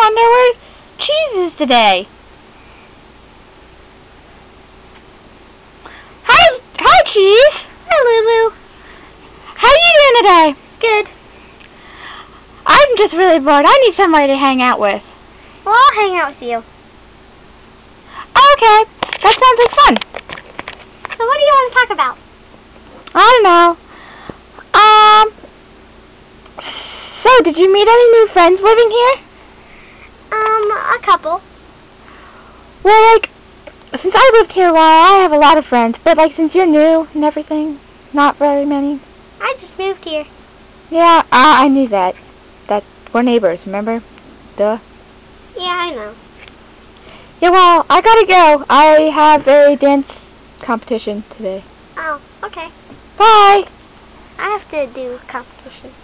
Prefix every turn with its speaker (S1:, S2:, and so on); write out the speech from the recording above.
S1: wonder where Cheese is today. Hi, hi, Cheese.
S2: Hi, Lulu.
S1: How are you doing today?
S2: Good.
S1: I'm just really bored. I need somebody to hang out with.
S2: Well, I'll hang out with you.
S1: Okay, that sounds like fun.
S2: So what do you want to talk about?
S1: I don't know. Um. So, did you meet any new friends living here?
S2: A couple.
S1: Well, like, since I lived here a while, I have a lot of friends. But like, since you're new and everything, not very many.
S2: I just moved here.
S1: Yeah, I, I knew that. That we're neighbors. Remember? Duh.
S2: Yeah, I know.
S1: Yeah, well, I gotta go. I have a dance competition today.
S2: Oh, okay.
S1: Bye.
S2: I have to do a competition.